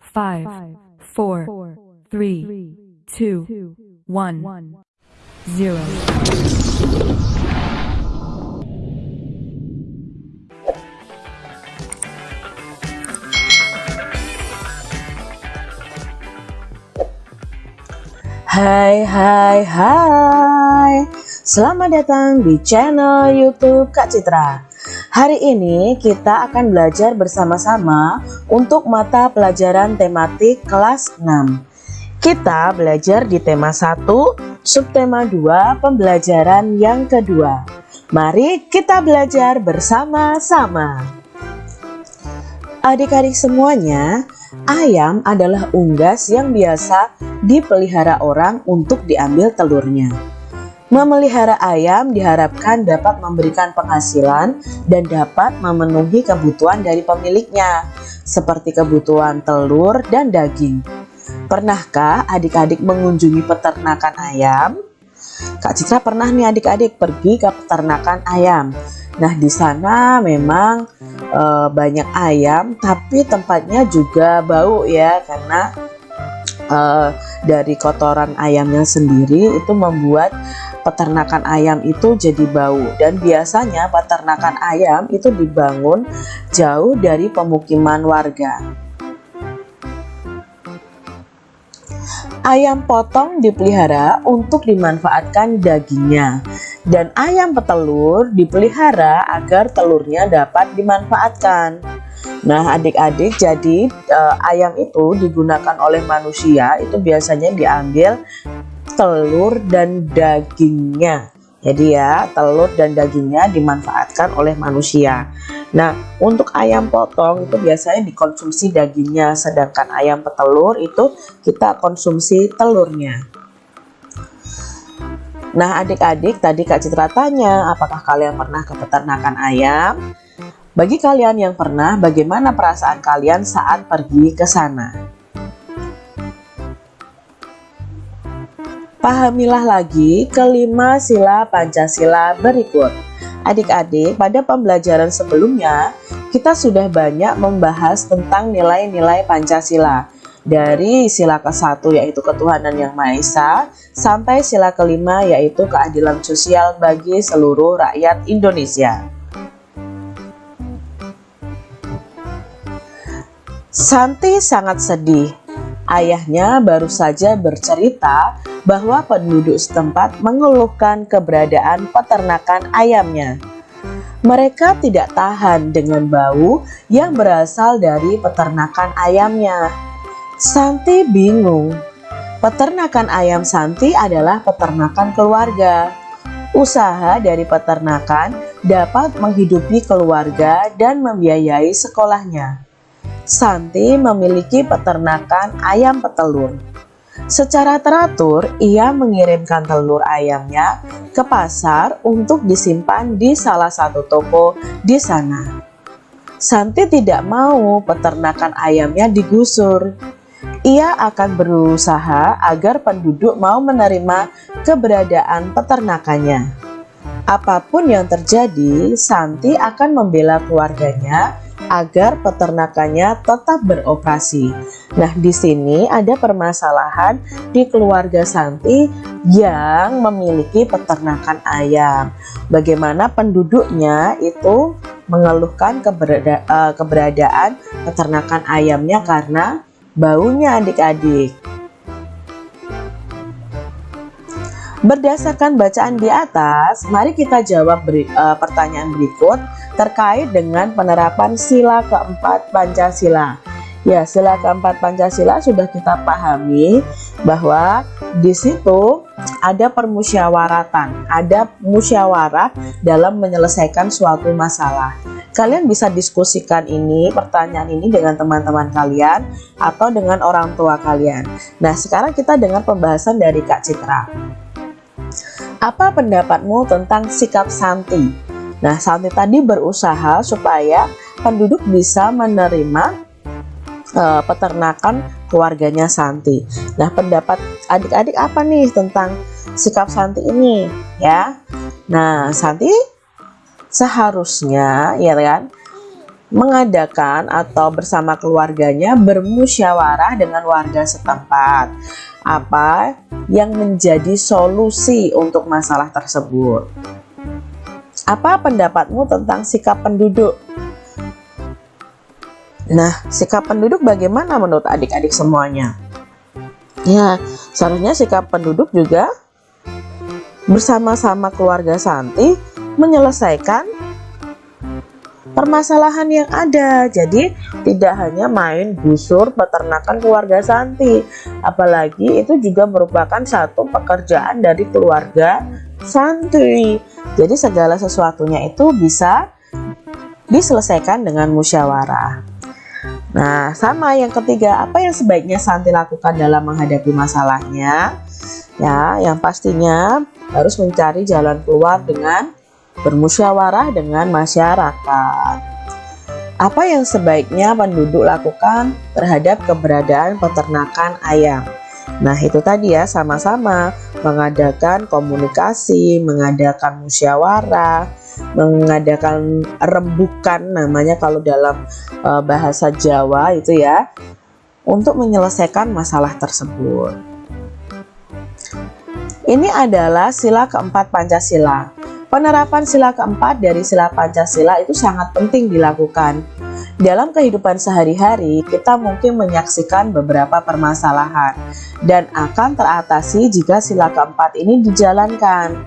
five, four, three, two, one, zero. Hai hai hai Selamat datang di channel youtube Kak Citra Hari ini kita akan belajar bersama-sama untuk mata pelajaran tematik kelas 6 Kita belajar di tema 1, subtema 2, pembelajaran yang kedua. Mari kita belajar bersama-sama. Adik-adik semuanya, ayam adalah unggas yang biasa dipelihara orang untuk diambil telurnya. Memelihara ayam diharapkan dapat memberikan penghasilan dan dapat memenuhi kebutuhan dari pemiliknya, seperti kebutuhan telur dan daging. Pernahkah adik-adik mengunjungi peternakan ayam? Kak Citra pernah nih adik-adik pergi ke peternakan ayam. Nah, di sana memang e, banyak ayam, tapi tempatnya juga bau ya, karena e, dari kotoran ayamnya sendiri itu membuat peternakan ayam itu jadi bau. Dan biasanya peternakan ayam itu dibangun jauh dari pemukiman warga. Ayam potong dipelihara untuk dimanfaatkan dagingnya dan ayam petelur dipelihara agar telurnya dapat dimanfaatkan. Nah, adik-adik, jadi eh, ayam itu digunakan oleh manusia itu biasanya diambil telur dan dagingnya. Jadi ya, telur dan dagingnya dimanfaatkan oleh manusia. Nah, untuk ayam potong itu biasanya dikonsumsi dagingnya, sedangkan ayam petelur itu kita konsumsi telurnya. Nah adik-adik tadi Kak Citra tanya apakah kalian pernah ke peternakan ayam? Bagi kalian yang pernah, bagaimana perasaan kalian saat pergi ke sana? Pahamilah lagi kelima sila Pancasila berikut. Adik-adik, pada pembelajaran sebelumnya, kita sudah banyak membahas tentang nilai-nilai Pancasila dari sila ke-1 yaitu ketuhanan yang Maha Esa sampai sila kelima yaitu keadilan sosial bagi seluruh rakyat Indonesia. Santi sangat sedih. Ayahnya baru saja bercerita bahwa penduduk setempat mengeluhkan keberadaan peternakan ayamnya. Mereka tidak tahan dengan bau yang berasal dari peternakan ayamnya. Santi bingung. Peternakan ayam Santi adalah peternakan keluarga. Usaha dari peternakan dapat menghidupi keluarga dan membiayai sekolahnya. Santi memiliki peternakan ayam petelur. Secara teratur, ia mengirimkan telur ayamnya ke pasar untuk disimpan di salah satu toko di sana. Santi tidak mau peternakan ayamnya digusur. Ia akan berusaha agar penduduk mau menerima keberadaan peternakannya. Apa pun yang terjadi, Santi akan membela keluarganya agar peternakannya tetap beroperasi. Nah, di sini ada permasalahan di keluarga Santi yang memiliki peternakan ayam. Bagaimana penduduknya itu mengeluhkan keberada, uh, keberadaan peternakan ayamnya karena baunya adik-adik. Berdasarkan bacaan di atas, mari kita jawab beri, uh, pertanyaan berikut terkait dengan penerapan sila keempat Pancasila. Ya, sila keempat Pancasila sudah kita pahami bahwa di situ ada permusyawaratan, ada musyawarah dalam menyelesaikan suatu masalah. Kalian bisa diskusikan ini, pertanyaan ini dengan teman-teman kalian atau dengan orang tua kalian. Nah, sekarang kita dengar pembahasan dari Kak Citra. Apa pendapatmu tentang sikap Santi? Nah, Santi tadi berusaha supaya penduduk bisa menerima uh, peternakan keluarganya Santi. Nah, pendapat adik-adik apa nih tentang sikap Santi ini ya? Nah, Santi seharusnya ya kan mengadakan atau bersama keluarganya bermusyawarah dengan warga setempat. Apa yang menjadi solusi untuk masalah tersebut? Apa pendapatmu tentang sikap penduduk? Nah, sikap penduduk bagaimana menurut adik-adik semuanya? Ya, seharusnya sikap penduduk juga bersama-sama keluarga Santi menyelesaikan permasalahan yang ada. Jadi tidak hanya main gusur peternakan keluarga Santi, apalagi itu juga merupakan satu pekerjaan dari keluarga Santi. Jadi segala sesuatunya itu bisa diselesaikan dengan musyawarah. Nah, sama yang ketiga, apa yang sebaiknya Santi lakukan dalam menghadapi masalahnya? Ya, yang pastinya harus mencari jalan keluar dengan bermusyawarah dengan masyarakat. Apa yang sebaiknya penduduk lakukan terhadap keberadaan peternakan ayam? Nah, itu tadi ya, sama-sama mengadakan komunikasi, mengadakan musyawarah, mengadakan rembukan namanya kalau dalam uh, bahasa Jawa itu ya, untuk menyelesaikan masalah tersebut. Ini adalah sila keempat Pancasila. Penerapan sila keempat dari sila Pancasila itu sangat penting dilakukan. Dalam kehidupan sehari-hari, kita mungkin menyaksikan beberapa permasalahan dan akan teratasi jika sila keempat ini dijalankan.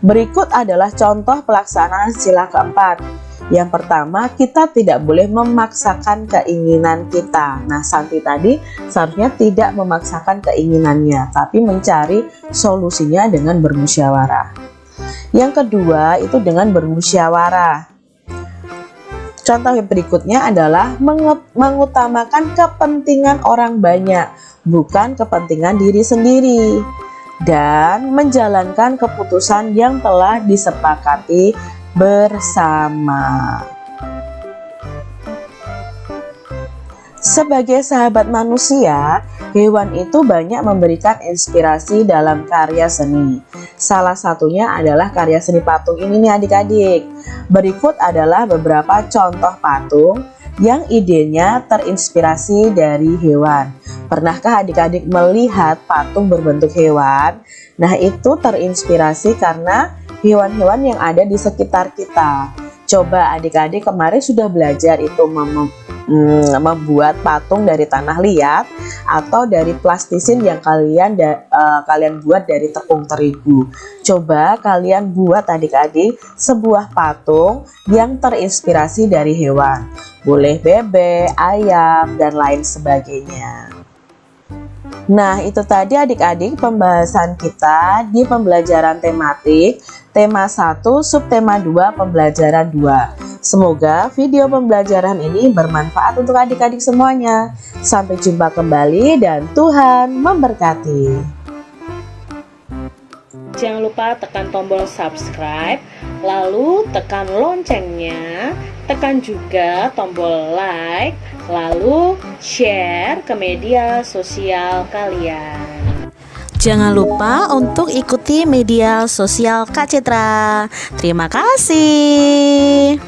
Berikut adalah contoh pelaksanaan sila keempat. Yang pertama, kita tidak boleh memaksakan keinginan kita. Nah, Santi tadi seharusnya tidak memaksakan keinginannya, tapi mencari solusinya dengan bermusyawarah. Yang kedua itu dengan bermusyawarah. Contoh yang berikutnya adalah mengutamakan kepentingan orang banyak, bukan kepentingan diri sendiri. Dan menjalankan keputusan yang telah disepakati bersama. Sebagai sahabat manusia, hewan itu banyak memberikan inspirasi dalam karya seni. Salah satunya adalah karya seni patung ini nih adik-adik. Berikut adalah beberapa contoh patung yang idenya terinspirasi dari hewan. Pernahkah adik-adik melihat patung berbentuk hewan? Nah itu terinspirasi karena hewan-hewan yang ada di sekitar kita. Coba adik-adik kemarin sudah belajar itu mem hmm, membuat patung dari tanah liat atau dari plastisin yang kalian da, uh, kalian buat dari tepung terigu. Coba kalian buat adik-adik sebuah patung yang terinspirasi dari hewan. Boleh bebek, ayam, dan lain sebagainya. Nah, itu tadi adik-adik pembahasan kita di pembelajaran tematik tema 1 subtema 2 pembelajaran 2. Semoga video pembelajaran ini bermanfaat untuk adik-adik semuanya. Sampai jumpa kembali dan Tuhan memberkati. Jangan lupa tekan tombol subscribe, lalu tekan loncengnya, tekan juga tombol like, lalu share ke media sosial kalian. Jangan lupa untuk ikuti media sosial Kak Citra. Terima kasih.